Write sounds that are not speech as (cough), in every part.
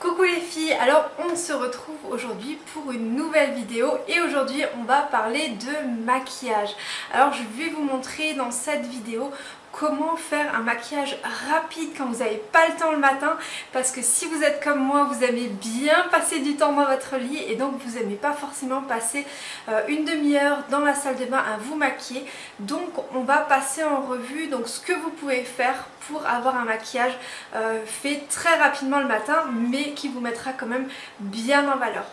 Coucou les filles, alors on se retrouve aujourd'hui pour une nouvelle vidéo et aujourd'hui on va parler de maquillage. Alors je vais vous montrer dans cette vidéo comment faire un maquillage rapide quand vous n'avez pas le temps le matin parce que si vous êtes comme moi vous aimez bien passer du temps dans votre lit et donc vous n'aimez pas forcément passer euh, une demi-heure dans la salle de bain à vous maquiller donc on va passer en revue donc ce que vous pouvez faire pour avoir un maquillage euh, fait très rapidement le matin mais qui vous mettra quand même bien en valeur.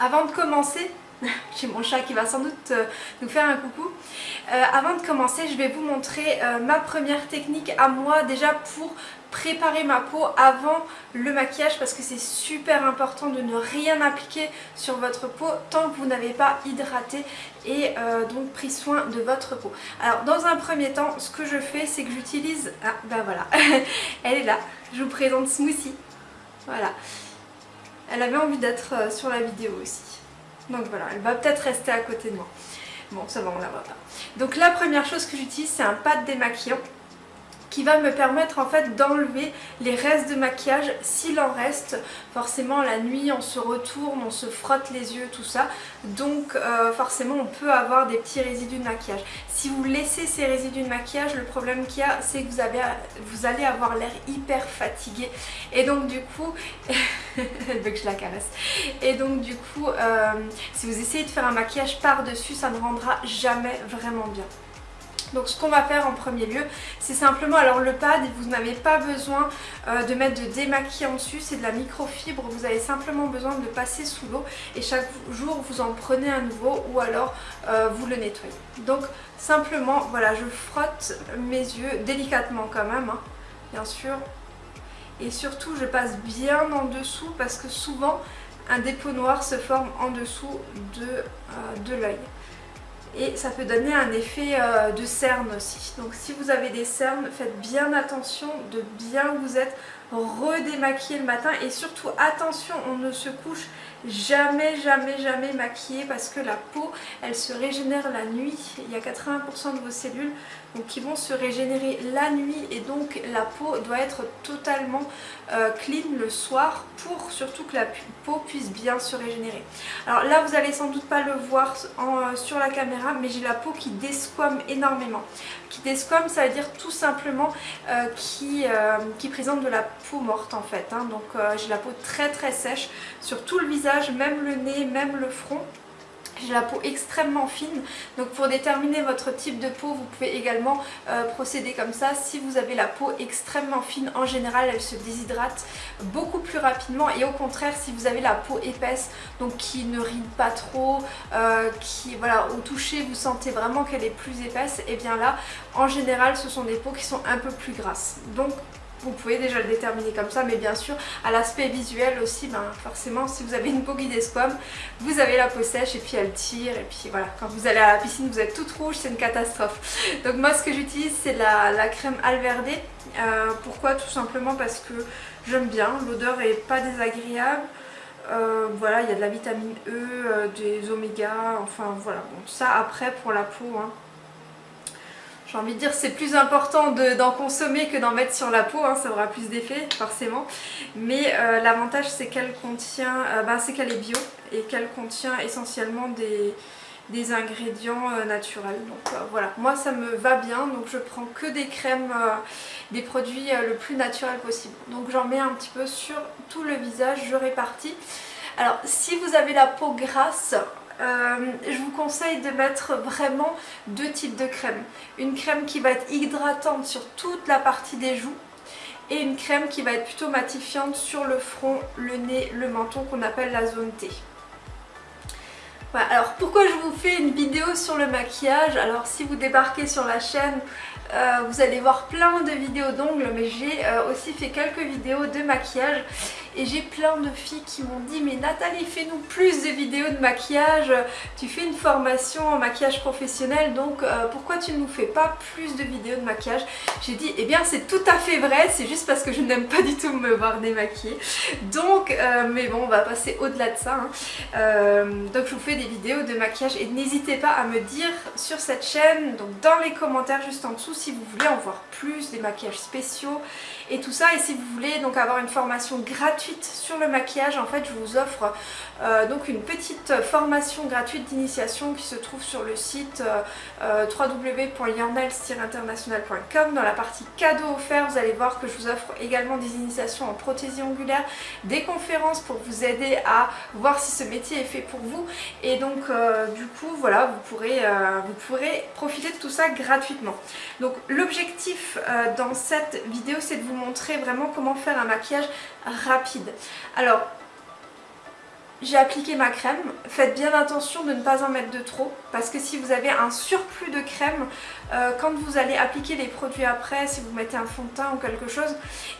Avant de commencer, (laughs) j'ai mon chat qui va sans doute euh, nous faire un coucou. Euh, avant de commencer, je vais vous montrer euh, ma première technique à moi déjà pour préparer ma peau avant le maquillage parce que c'est super important de ne rien appliquer sur votre peau tant que vous n'avez pas hydraté et donc pris soin de votre peau. Alors dans un premier temps, ce que je fais c'est que j'utilise... Ah ben voilà, (laughs) elle est là. Je vous présente Smoothie. Voilà. Elle avait envie d'être sur la vidéo aussi. Donc voilà, elle va peut-être rester à côté de moi. Bon, ça va, on la voit pas. Donc la première chose que j'utilise, c'est un pad démaquillant qui va me permettre en fait d'enlever les restes de maquillage s'il en reste. Forcément la nuit on se retourne, on se frotte les yeux, tout ça. Donc euh, forcément on peut avoir des petits résidus de maquillage. Si vous laissez ces résidus de maquillage, le problème qu'il y a c'est que vous, allez avoir l'air hyper fatigué. Et donc du coup, (laughs) je la caresse. Et donc du coup, euh, si vous essayez de faire un maquillage par-dessus, ça ne rendra jamais vraiment bien. Donc ce qu'on va faire en premier lieu, c'est simplement, alors le pad, vous n'avez pas besoin euh, de mettre de démaquillant dessus, c'est de la microfibre, vous avez simplement besoin de passer sous l'eau et chaque jour vous en prenez un nouveau ou alors euh, vous le nettoyez. Donc simplement, voilà, je frotte mes yeux délicatement quand même, hein, bien sûr. Et surtout, je passe bien en dessous parce que souvent, un dépôt noir se forme en dessous de, euh, de l'œil et ça peut donner un effet euh, de cerne aussi. Donc si vous avez des cernes, faites bien attention de bien vous être redémaquillé le matin et surtout attention, on ne se couche jamais jamais jamais maquillé parce que la peau elle se régénère la nuit il y a 80% de vos cellules donc qui vont se régénérer la nuit et donc la peau doit être totalement euh, clean le soir pour surtout que la peau puisse bien se régénérer alors là vous allez sans doute pas le voir euh, sur la caméra mais j'ai la peau qui desquame énormément qui desquame ça veut dire tout simplement euh, qui, présente de la peau morte en fait hein. donc j'ai la peau très très sèche sur tout le visage même le nez, même le front. J'ai la peau extrêmement fine, donc pour déterminer votre type de peau, vous pouvez également euh, procéder comme ça. Si vous avez la peau extrêmement fine, en général, elle se déshydrate beaucoup plus rapidement. Et au contraire, si vous avez la peau épaisse, donc qui ne ride pas trop, euh, qui, voilà, au toucher, vous sentez vraiment qu'elle est plus épaisse, et eh bien là, en général, ce sont des peaux qui sont un peu plus grasses. Donc vous pouvez déjà le déterminer comme ça mais bien sûr à l'aspect visuel aussi ben, forcément si vous avez une peau qui desquame vous avez la peau sèche et puis elle tire et puis voilà. Quand vous allez à la piscine vous êtes toute rouge c'est une catastrophe. Donc moi ce que j'utilise c'est la, crème Alverde euh, pourquoi? Tout simplement parce que j'aime bien l'odeur est pas désagréable euh, voilà il y a de la vitamine E, euh, des oméga, enfin voilà. Bon ça après pour la peau hein, j'ai envie de dire c'est plus important d'en consommer que d'en mettre sur la peau, hein, ça aura plus d'effet forcément. Mais euh, l'avantage c'est qu'elle contient, euh, bah, c'est qu'elle est bio et qu'elle contient essentiellement des, ingrédients euh, naturels. Donc voilà, moi ça me va bien, donc je prends que des crèmes, des produits le plus naturel possible. Donc j'en mets un petit peu sur tout le visage, je répartis. Alors si vous avez la peau grasse, euh, je vous conseille de mettre vraiment deux types de crèmes. Une crème qui va être hydratante sur toute la partie des joues et une crème qui va être plutôt matifiante sur le front, le nez, le menton qu'on appelle la zone T. Voilà, alors pourquoi je vous fais une vidéo sur le maquillage? Alors si vous débarquez sur la chaîne, euh, vous allez voir plein de vidéos d'ongles mais j'ai euh, aussi fait quelques vidéos de maquillage et j'ai plein de filles qui m'ont dit mais Nathalie fais-nous plus de vidéos de maquillage, tu fais une formation en maquillage professionnel donc euh, pourquoi tu ne nous fais pas plus de vidéos de maquillage? J'ai dit eh bien c'est tout à fait vrai, c'est juste parce que je n'aime pas du tout me voir démaquiller donc euh, mais bon on va passer au-delà de ça hein. euh, donc je vous fais des vidéos de maquillage et n'hésitez pas à me dire sur cette chaîne donc dans les commentaires juste en dessous si vous voulez en voir plus des maquillages spéciaux et tout ça. Et si vous voulez donc avoir une formation gratuite sur le maquillage, en fait je vous offre euh, donc une petite formation gratuite d'initiation qui se trouve sur le site euh, www.yornels-international.com. Dans la partie cadeaux offerts, vous allez voir que je vous offre également des initiations en prothésie ongulaire, des conférences pour vous aider à voir si ce métier est fait pour vous. Et donc du coup voilà, vous pourrez, vous pourrez profiter de tout ça gratuitement. Donc l'objectif dans cette vidéo c'est de vous montrer vraiment comment faire un maquillage rapide. Alors j'ai appliqué ma crème, faites bien attention de ne pas en mettre de trop parce que si vous avez un surplus de crème, euh, quand vous allez appliquer les produits après, si vous mettez un fond de teint ou quelque chose,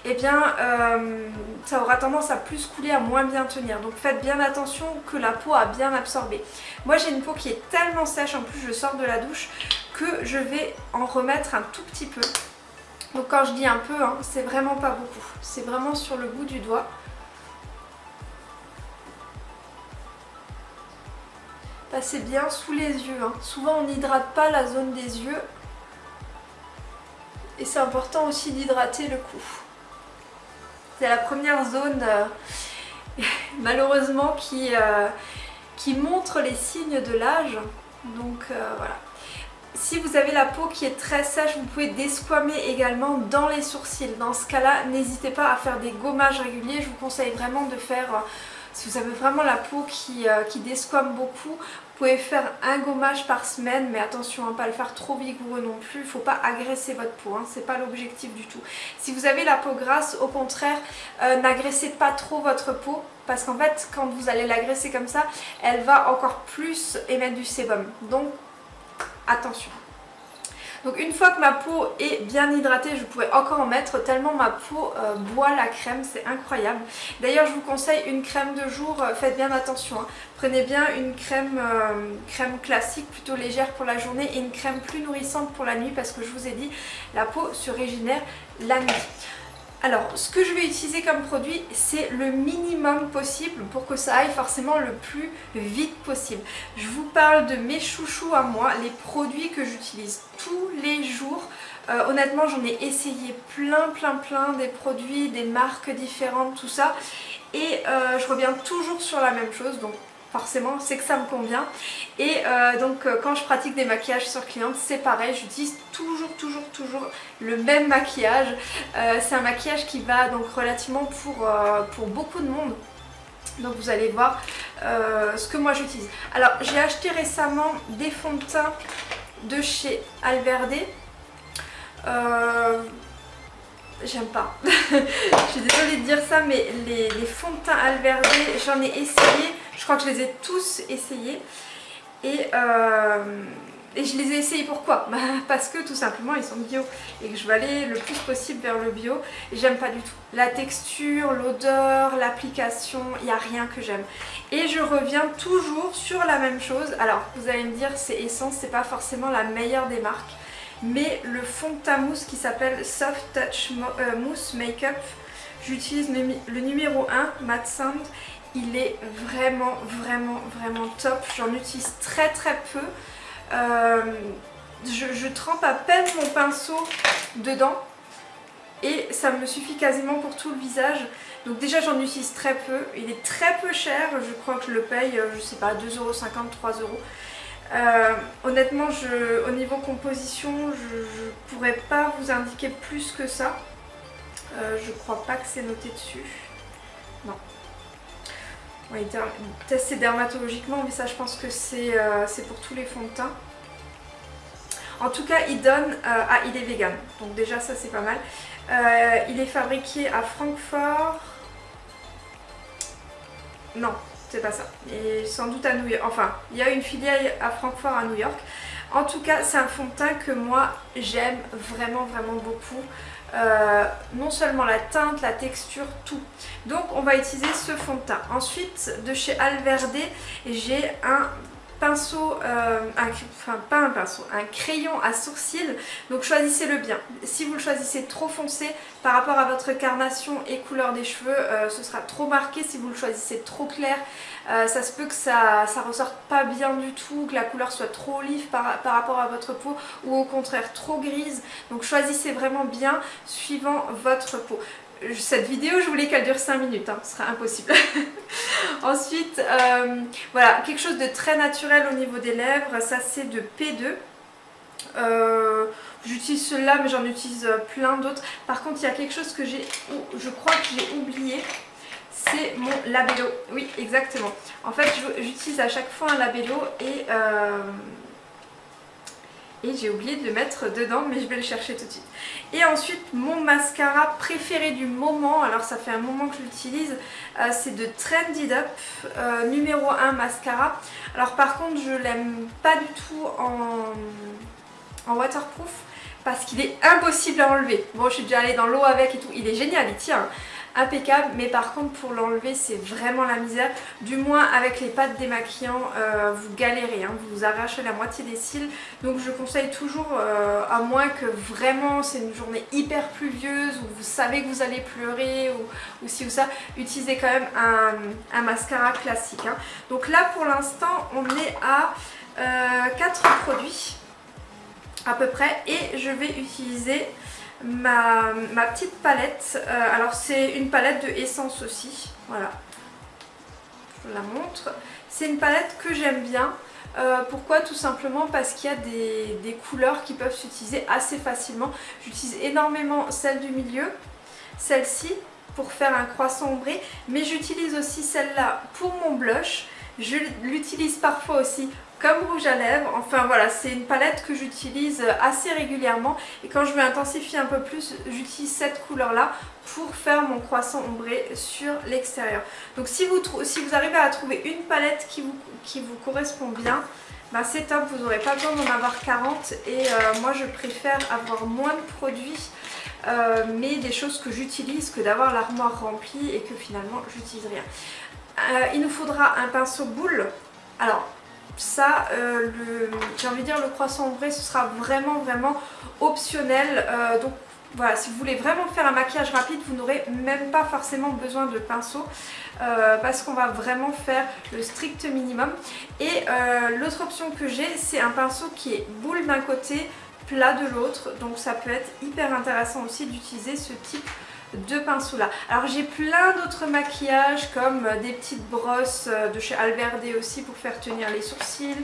eh bien euh, ça aura tendance à plus couler, à moins bien tenir. Donc faites bien attention que la peau a bien absorbé. Moi j'ai une peau qui est tellement sèche, en plus je sors de la douche, que je vais en remettre un tout petit peu. Donc quand je dis un peu, hein, c'est vraiment pas beaucoup. C'est vraiment sur le bout du doigt. Passez bien sous les yeux. Hein. Souvent on n'hydrate pas la zone des yeux. Et c'est important aussi d'hydrater le cou. C'est la première zone euh, (laughs) malheureusement qui, euh, qui montre les signes de l'âge. Donc euh, voilà. Si vous avez la peau qui est très sèche, vous pouvez desquamer également dans les sourcils. Dans ce cas-là, n'hésitez pas à faire des gommages réguliers. Je vous conseille vraiment de faire, euh, si vous avez vraiment la peau qui, euh, qui desquame beaucoup, vous pouvez faire un gommage par semaine, mais attention à ne pas le faire trop vigoureux non plus. Il ne faut pas agresser votre peau, hein, ce n'est pas l'objectif du tout. Si vous avez la peau grasse, au contraire, euh, n'agressez pas trop votre peau parce qu'en fait, quand vous allez l'agresser comme ça, elle va encore plus émettre du sébum. Donc attention. Donc une fois que ma peau est bien hydratée, je pourrais encore en mettre tellement ma peau euh, boit la crème, c'est incroyable. D'ailleurs je vous conseille une crème de jour, euh, faites bien attention. Hein. Prenez bien une crème, euh, crème classique plutôt légère pour la journée et une crème plus nourrissante pour la nuit parce que je vous ai dit, la peau se régénère la nuit. Alors, ce que je vais utiliser comme produit, c'est le minimum possible pour que ça aille forcément le plus vite possible. Je vous parle de mes chouchous à moi, les produits que j'utilise tous les jours. Euh, honnêtement, j'en ai essayé plein, plein, plein des produits, des marques différentes, tout ça. Et euh, je reviens toujours sur la même chose, donc forcément c'est que ça me convient. Et euh, donc euh, quand je pratique des maquillages sur cliente c'est pareil j'utilise toujours toujours toujours le même maquillage. Euh, c'est un maquillage qui va donc relativement pour, pour beaucoup de monde. Donc vous allez voir ce que moi j'utilise. Alors j'ai acheté récemment des fonds de teint de chez Alverde. J'aime pas. (laughs) je suis désolée de dire ça, mais les, les fonds de teint Alverde, j'en ai essayé. Je crois que je les ai tous essayés. Et, euh, je les ai essayés pourquoi? (laughs) Bah, Parce que tout simplement ils sont bio et que je veux aller le plus possible vers le bio et j'aime pas du tout. La texture, l'odeur, l'application, il n'y a rien que j'aime. Et je reviens toujours sur la même chose. Alors vous allez me dire c'est Essence, c'est pas forcément la meilleure des marques mais le fond de teint mousse qui s'appelle Soft Touch euh, Mousse Makeup, j'utilise le, numéro 1 Matte Sand il est vraiment vraiment vraiment top j'en utilise très très peu euh, je, trempe à peine mon pinceau dedans et ça me suffit quasiment pour tout le visage donc déjà j'en utilise très peu il est très peu cher je crois que je le paye euh, je sais pas 2,50€, 3€ euh, honnêtement, au niveau composition, je ne pourrais pas vous indiquer plus que ça. Euh, je crois pas que c'est noté dessus. Non. Oui, testé dermatologiquement, mais ça je pense que euh, c'est pour tous les fonds de teint. En tout cas, il donne... ah, il est vegan, donc déjà ça c'est pas mal. il est fabriqué à Francfort. Non, c'est pas ça. Et sans doute à New York. Enfin, il y a une filiale à Francfort à New York. En tout cas, c'est un fond de teint que moi j'aime vraiment vraiment beaucoup. Euh, non seulement la teinte, la texture, tout. Donc on va utiliser ce fond de teint. Ensuite, de chez Alverde, j'ai un pinceau, euh, enfin pas un pinceau, un crayon à sourcils, donc choisissez-le bien. Si vous le choisissez trop foncé par rapport à votre carnation et couleur des cheveux, euh, ce sera trop marqué. Si vous le choisissez trop clair, euh, ça se peut que ça, ressorte pas bien du tout, que la couleur soit trop olive par rapport à votre peau ou au contraire trop grise. Donc choisissez vraiment bien suivant votre peau cette vidéo je voulais qu'elle dure 5 minutes, hein, ce sera impossible. (laughs) Ensuite, euh, voilà, quelque chose de très naturel au niveau des lèvres, ça c'est de P2. Euh, j'utilise celui-là mais j'en utilise plein d'autres. Par contre il y a quelque chose que j'ai, je crois que j'ai oublié, c'est mon labello. Oui exactement. En fait j'utilise à chaque fois un labello et... Euh, et j'ai oublié de le mettre dedans mais je vais le chercher tout de suite. Et ensuite mon mascara préféré du moment, alors ça fait un moment que je l'utilise, euh, c'est de Trendy Up euh, numéro 1 mascara. Alors par contre je l'aime pas du tout en, en waterproof parce qu'il est impossible à enlever. Bon je suis déjà allée dans l'eau avec et tout, il est génial, il tient impeccable mais par contre pour l'enlever c'est vraiment la misère du moins avec les pattes démaquillants euh, vous galérez, hein. vous, vous arrachez la moitié des cils donc je conseille toujours euh, à moins que vraiment c'est une journée hyper pluvieuse ou vous savez que vous allez pleurer ou, ou si ou ça utilisez quand même un, mascara classique hein. donc là pour l'instant on est à 4 euh, produits à peu près et je vais utiliser ma, petite palette. Euh, alors c'est une palette de Essence aussi, voilà. Je vous la montre. C'est une palette que j'aime bien. Euh, pourquoi? Tout simplement parce qu'il y a des, couleurs qui peuvent s'utiliser assez facilement. J'utilise énormément celle du milieu, celle-ci pour faire un croissant ombré, mais j'utilise aussi celle-là pour mon blush. Je l'utilise parfois aussi comme rouge à lèvres. Enfin voilà, c'est une palette que j'utilise assez régulièrement et quand je veux intensifier un peu plus, j'utilise cette couleur-là pour faire mon croissant ombré sur l'extérieur. Donc si vous, si vous arrivez à trouver une palette qui vous, qui vous correspond bien, bah c'est top, vous n'aurez pas besoin d'en avoir 40 et euh, moi je préfère avoir moins de produits euh, mais des choses que j'utilise que d'avoir l'armoire remplie et que finalement j'utilise rien. Euh, il nous faudra un pinceau boule. Alors ça, euh, j'ai envie de dire le croissant ombré, ce sera vraiment vraiment optionnel. Euh, donc voilà, si vous voulez vraiment faire un maquillage rapide, vous n'aurez même pas forcément besoin de pinceau euh, parce qu'on va vraiment faire le strict minimum. Et l'autre option que j'ai, c'est un pinceau qui est boule d'un côté, plat de l'autre. Donc ça peut être hyper intéressant aussi d'utiliser ce type pinceaux là. Alors j'ai plein d'autres maquillages comme euh, des petites brosses euh, de chez Alverde aussi pour faire tenir les sourcils,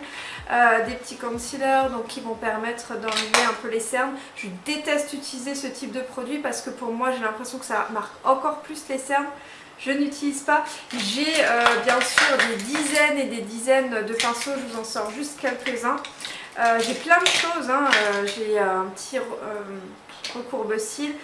euh, des petits concealers donc qui vont permettre d'enlever un peu les cernes. Je déteste utiliser ce type de produit parce que pour moi j'ai l'impression que ça marque encore plus les cernes. Je n'utilise pas. J'ai bien sûr des dizaines et des dizaines de pinceaux, je vous en sors juste quelques-uns. j'ai plein de choses, hein. j'ai un petit recourbe-cils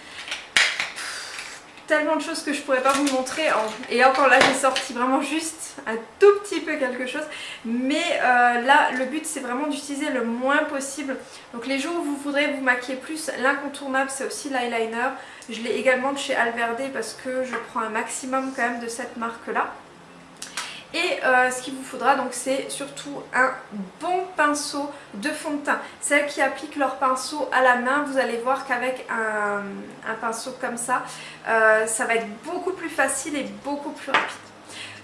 tellement de choses que je pourrais pas vous montrer et encore là j'ai sorti vraiment juste un tout petit peu quelque chose. Mais euh, là le but c'est vraiment d'utiliser le moins possible. Donc les jours où vous voudrez vous maquiller plus l'incontournable c'est aussi l'eyeliner. Je l'ai également de chez Alverde parce que je prends un maximum quand même de cette marque là et euh, ce qu'il vous faudra donc c'est surtout un bon pinceau de fond de teint. Celles qui appliquent leur pinceau à la main, vous allez voir qu'avec un, pinceau comme ça, euh, ça va être beaucoup plus facile et beaucoup plus rapide.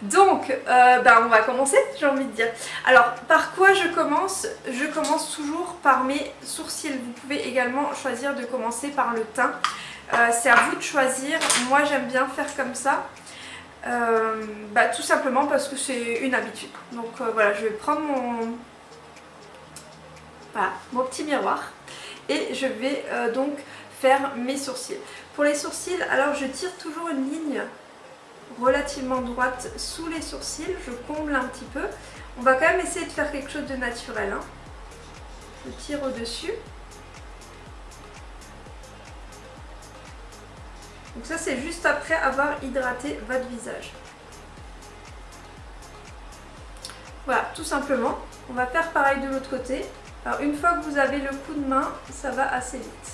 Donc, euh, ben, on va commencer, j'ai envie de dire. Alors, par quoi je commence? Je commence toujours par mes sourcils. Vous pouvez également choisir de commencer par le teint. c'est à vous de choisir. Moi, j'aime bien faire comme ça. Euh, bah, tout simplement parce que c'est une habitude. Donc euh, voilà, je vais prendre mon, mon petit miroir et je vais euh, donc faire mes sourcils. Pour les sourcils, alors je tire toujours une ligne relativement droite sous les sourcils, je comble un petit peu. On va quand même essayer de faire quelque chose de naturel. Hein. Je tire au-dessus Donc ça c'est juste après avoir hydraté votre visage. Voilà, tout simplement. On va faire pareil de l'autre côté. Alors une fois que vous avez le coup de main, ça va assez vite.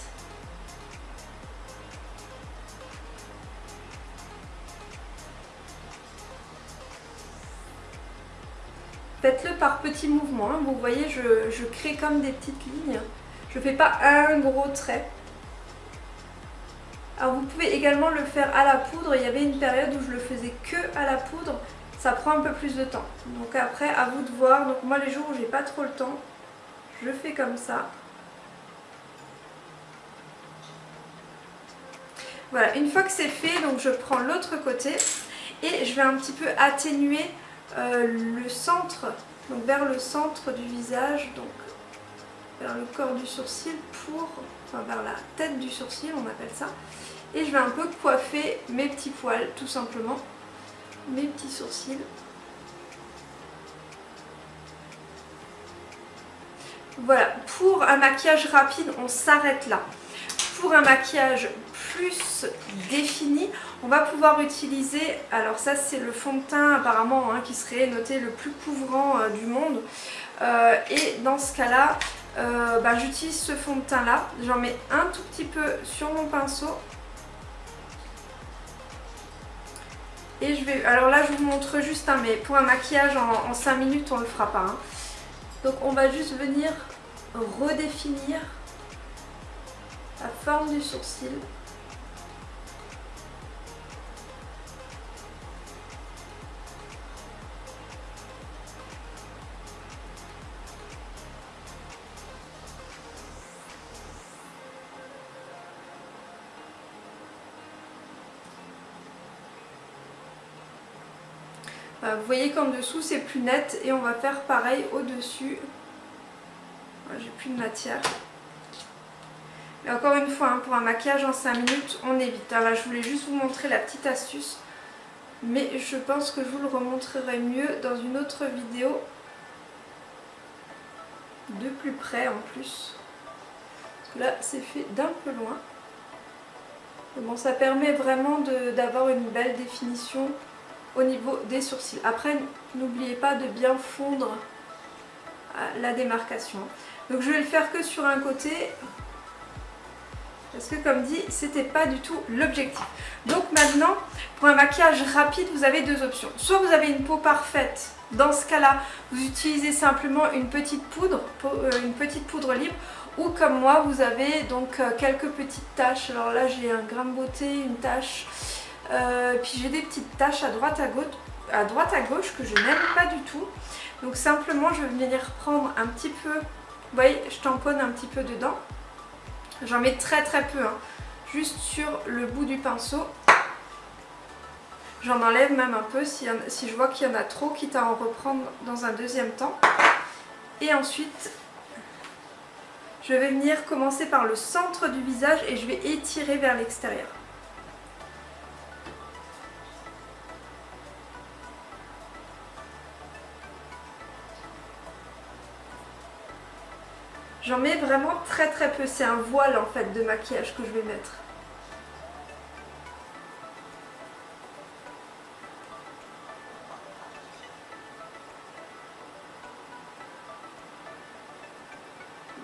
faites-le par petits mouvements. Hein. Vous voyez, je, je crée comme des petites lignes. Je ne fais pas un gros trait. Alors vous pouvez également le faire à la poudre. Il y avait une période où je le faisais que à la poudre. Ça prend un peu plus de temps. Donc après, à vous de voir. Donc moi, les jours où j'ai pas trop le temps, je fais comme ça. Voilà, une fois que c'est fait, donc je prends l'autre côté et je vais un petit peu atténuer euh, le centre, donc vers le centre du visage, donc vers le corps du sourcil pour, enfin vers la tête du sourcil on appelle ça. Et je vais un peu coiffer mes petits poils tout simplement, mes petits sourcils. Voilà, pour un maquillage rapide, on s'arrête là. Pour un maquillage plus défini, on va pouvoir utiliser, alors ça c'est le fond de teint apparemment hein, qui serait noté le plus couvrant euh, du monde. Euh, et dans ce cas-là, euh, bah, j'utilise ce fond de teint là. J'en mets un tout petit peu sur mon pinceau. Et je vais... Alors là, je vous montre juste, un mais pour un maquillage en, 5 minutes, on le fera pas. Hein. Donc on va juste venir redéfinir la forme du sourcil. Vous voyez qu'en dessous c'est plus net et on va faire pareil au dessus. J'ai plus de matière. Et encore une fois, hein, pour un maquillage en 5 minutes, on évite. Là, je voulais juste vous montrer la petite astuce. Mais je pense que je vous le remontrerai mieux dans une autre vidéo. De plus près en plus. là, c'est fait d'un peu loin. Bon, ça permet vraiment d'avoir une belle définition au niveau des sourcils. Après, n'oubliez pas de bien fondre euh, la démarcation. Donc je vais le faire que sur un côté parce que comme dit, c'était pas du tout l'objectif. Donc maintenant, pour un maquillage rapide, vous avez deux options. Soit vous avez une peau parfaite, dans ce cas-là, vous utilisez simplement une petite poudre, euh, une petite poudre libre, ou comme moi, vous avez donc euh, quelques petites taches. Alors là, j'ai un grain beauté, une tache, euh, puis j'ai des petites taches à droite à gauche, à droite à gauche que je n'aime pas du tout. Donc simplement je vais venir prendre un petit peu, vous voyez je tamponne un petit peu dedans. J'en mets très très peu, hein. juste sur le bout du pinceau. J'en enlève même un peu si, si je vois qu'il y en a trop, quitte à en reprendre dans un deuxième temps. Et ensuite, je vais venir commencer par le centre du visage et je vais étirer vers l'extérieur. J'en mets vraiment très très peu. C'est un voile en fait de maquillage que je vais mettre.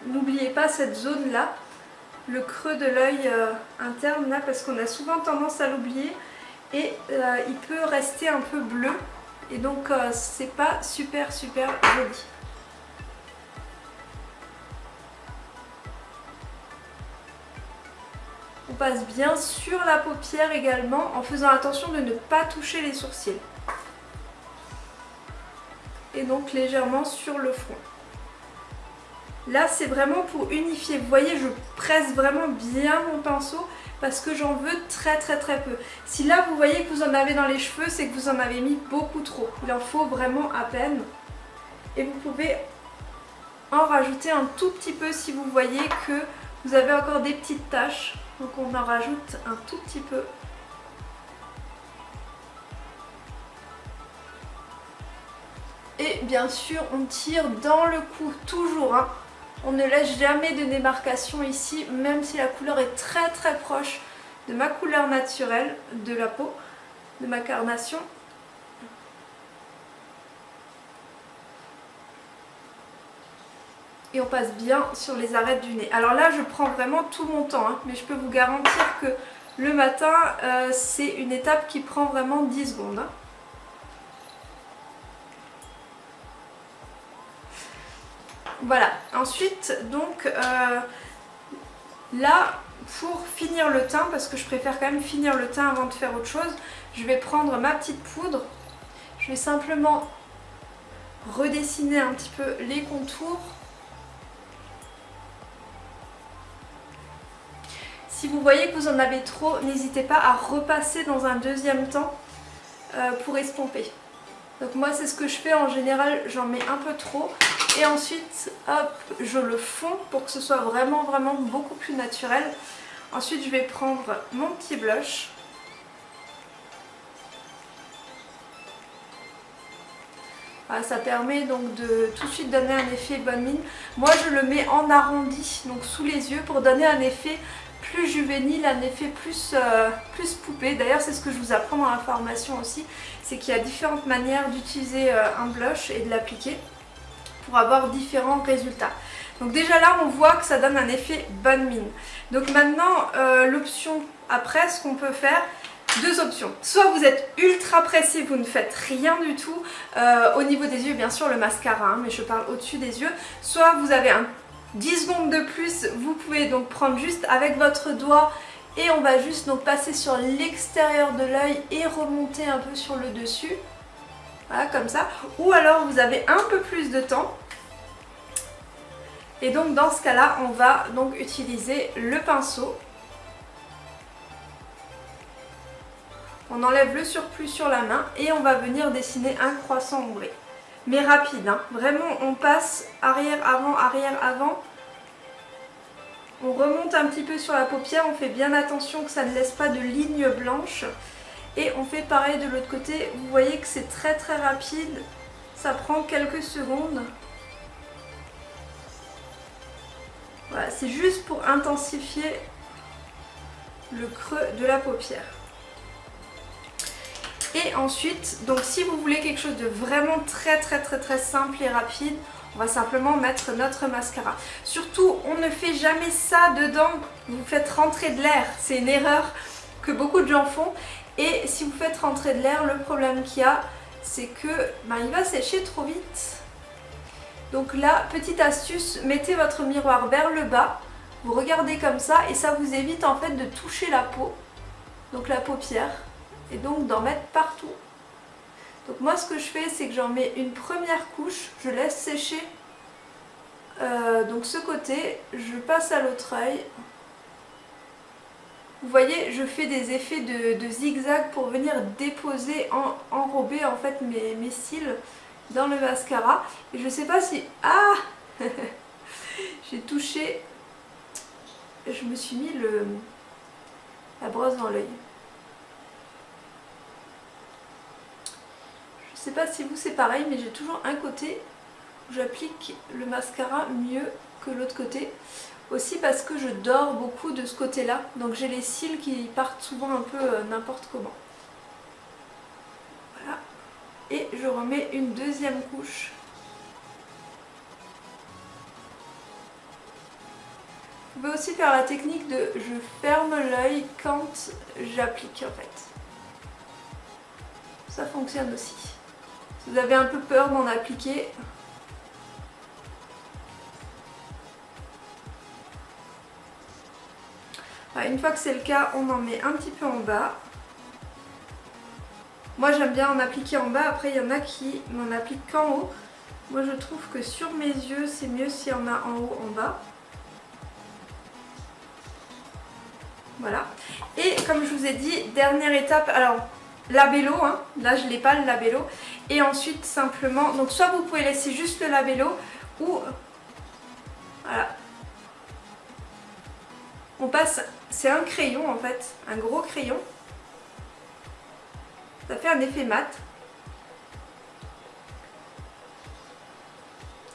N'oubliez pas cette zone là, le creux de l'œil euh, interne là, parce qu'on a souvent tendance à l'oublier et euh, il peut rester un peu bleu et donc euh, c'est pas super super joli. Passe bien sur la paupière également en faisant attention de ne pas toucher les sourcils. Et donc légèrement sur le front. Là c'est vraiment pour unifier. Vous voyez je presse vraiment bien mon pinceau parce que j'en veux très très très peu. Si là vous voyez que vous en avez dans les cheveux c'est que vous en avez mis beaucoup trop. Il en faut vraiment à peine. Et vous pouvez en rajouter un tout petit peu si vous voyez que vous avez encore des petites taches. Donc on en rajoute un tout petit peu. Et bien sûr, on tire dans le cou, toujours. Hein. On ne laisse jamais de démarcation ici, même si la couleur est très très proche de ma couleur naturelle de la peau, de ma carnation. Et on passe bien sur les arêtes du nez. Alors là je prends vraiment tout mon temps hein, mais je peux vous garantir que le matin euh, c'est une étape qui prend vraiment 10 secondes. Hein. Voilà, ensuite donc euh, là pour finir le teint, parce que je préfère quand même finir le teint avant de faire autre chose, je vais prendre ma petite poudre, je vais simplement redessiner un petit peu les contours. Si vous voyez que vous en avez trop, n'hésitez pas à repasser dans un deuxième temps euh, pour estomper. Donc moi c'est ce que je fais en général, j'en mets un peu trop et ensuite hop je le fonds pour que ce soit vraiment vraiment beaucoup plus naturel. Ensuite je vais prendre mon petit blush. ça permet donc de tout de suite donner un effet bonne mine. Moi je le mets en arrondi, donc sous les yeux pour donner un effet plus juvénile, un effet plus, euh, plus poupée. D'ailleurs c'est ce que je vous apprends dans la formation aussi, c'est qu'il y a différentes manières d'utiliser euh, un blush et de l'appliquer pour avoir différents résultats. Donc déjà là on voit que ça donne un effet bonne mine. Donc maintenant euh, l'option après ce qu'on peut faire deux options. Soit vous êtes ultra pressé, vous ne faites rien du tout. au niveau des yeux, bien sûr, le mascara, hein, mais je parle au-dessus des yeux. Soit vous avez un 10 secondes de plus, vous pouvez donc prendre juste avec votre doigt et on va juste donc passer sur l'extérieur de l'œil et remonter un peu sur le dessus. Voilà, comme ça. Ou alors vous avez un peu plus de temps. Et donc dans ce cas-là, on va donc utiliser le pinceau. On enlève le surplus sur la main et on va venir dessiner un croissant ombré mais rapide. Hein. Vraiment, on passe arrière, avant, arrière, avant. On remonte un petit peu sur la paupière, on fait bien attention que ça ne laisse pas de ligne blanche. Et on fait pareil de l'autre côté. Vous voyez que c'est très très rapide. Ça prend quelques secondes. Voilà, c'est juste pour intensifier le creux de la paupière. Et ensuite, donc si vous voulez quelque chose de vraiment très très très très simple et rapide, on va simplement mettre notre mascara. Surtout, on ne fait jamais ça dedans, vous faites rentrer de l'air. C'est une erreur que beaucoup de gens font. Et si vous faites rentrer de l'air, le problème qu'il y a, c'est que ben, il va sécher trop vite. Donc là, petite astuce, mettez votre miroir vers le bas, vous regardez comme ça et ça vous évite en fait de toucher la peau, donc la paupière et donc d'en mettre partout. Donc moi ce que je fais c'est que j'en mets une première couche, je laisse sécher euh, donc ce côté, je passe à l'autre œil. Vous voyez, je fais des effets de, zigzag pour venir déposer, en, enrober en fait mes, mes cils dans le mascara. Et je sais pas si... Ah (laughs) J'ai touché... Je me suis mis le, la brosse dans l'œil. Sais pas si vous c'est pareil mais j'ai toujours un côté où j'applique le mascara mieux que l'autre côté. Aussi parce que je dors beaucoup de ce côté là donc j'ai les cils qui partent souvent un peu euh, n'importe comment. Voilà. Et je remets une deuxième couche. Vous pouvez aussi faire la technique de je ferme l'œil quand j'applique en fait. Ça fonctionne aussi. Vous avez un peu peur d'en appliquer, une fois que c'est le cas, on en met un petit peu en bas. Moi j'aime bien en appliquer en bas, après il y en a qui n'en appliquent qu'en haut. Moi je trouve que sur mes yeux c'est mieux s'il y en a en haut, en bas. Voilà. Et comme je vous ai dit, dernière étape, alors labello, hein. là je l'ai pas le labello, et ensuite simplement, donc soit vous pouvez laisser juste le labello ou voilà, on passe, c'est un crayon en fait, un gros crayon, ça fait un effet mat,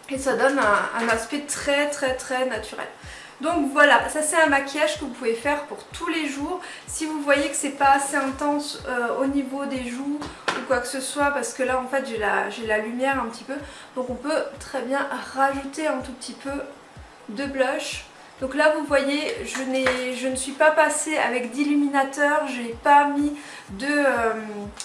et ça donne un aspect très très très naturel. Donc voilà, ça c'est un maquillage que vous pouvez faire pour tous les jours. Si vous voyez que c'est pas assez intense euh, au niveau des joues ou quoi que ce soit, parce que là en fait j'ai la, la lumière un petit peu, donc on peut très bien rajouter un tout petit peu de blush. Donc là vous voyez je, je ne suis pas passée avec d'illuminateur, je n'ai pas mis euh,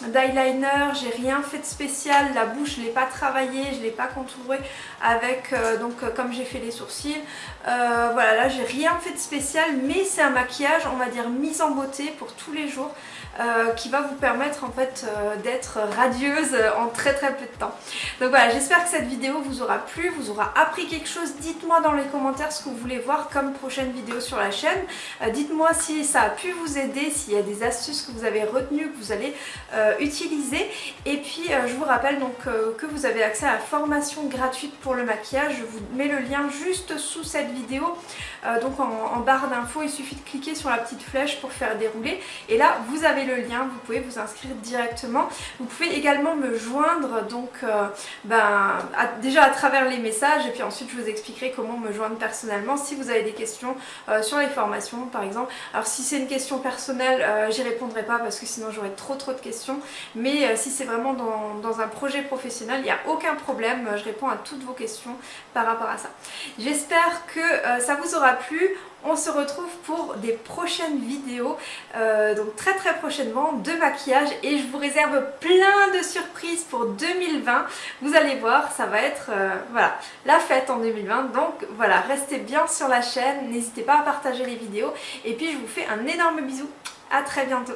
d'eyeliner, j'ai rien fait de spécial, la bouche je l'ai pas travaillée, je l'ai pas contourée avec euh, donc euh, comme j'ai fait les sourcils. voilà là j'ai rien fait de spécial mais c'est un maquillage on va dire mise en beauté pour tous les jours. Euh, qui va vous permettre en fait euh, d'être radieuse en très très peu de temps. Donc voilà, j'espère que cette vidéo vous aura plu, vous aura appris quelque chose. Dites-moi dans les commentaires ce que vous voulez voir comme prochaine vidéo sur la chaîne. Euh, dites-moi si ça a pu vous aider, s'il y a des astuces que vous avez retenues, que vous allez utiliser. Et puis je vous rappelle donc que vous avez accès à la formation gratuite pour le maquillage. Je vous mets le lien juste sous cette vidéo. donc en, barre d'infos, il suffit de cliquer sur la petite flèche pour faire dérouler. Et là, vous avez le lien, vous pouvez vous inscrire directement. Vous pouvez également me joindre donc euh, ben, déjà à travers les messages et puis ensuite je vous expliquerai comment me joindre personnellement si vous avez des questions euh, sur les formations par exemple. Alors si c'est une question personnelle, euh, j'y répondrai pas parce que sinon j'aurai trop trop de questions. Mais si c'est vraiment dans, dans, un projet professionnel, il n'y a aucun problème, je réponds à toutes vos questions par rapport à ça. J'espère que ça vous aura plu on se retrouve pour des prochaines vidéos, euh, donc très très prochainement, de maquillage. Et je vous réserve plein de surprises pour 2020. Vous allez voir, ça va être euh, voilà, la fête en 2020. Donc voilà, restez bien sur la chaîne, n'hésitez pas à partager les vidéos. Et puis je vous fais un énorme bisou, à très bientôt